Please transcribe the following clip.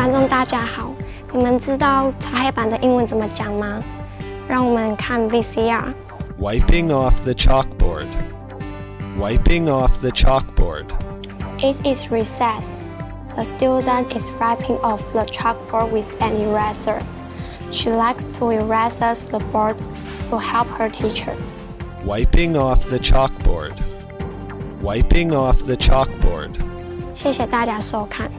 观众大家好，你们知道擦黑板的英文怎么讲吗？让我们看 VCR。Wiping off the chalkboard. Wiping off the chalkboard. It is recess. The student is wiping off the chalkboard with an eraser. She likes to erase the board to help her teacher. Wiping off the chalkboard. Wiping off the chalkboard. 谢谢大家收看。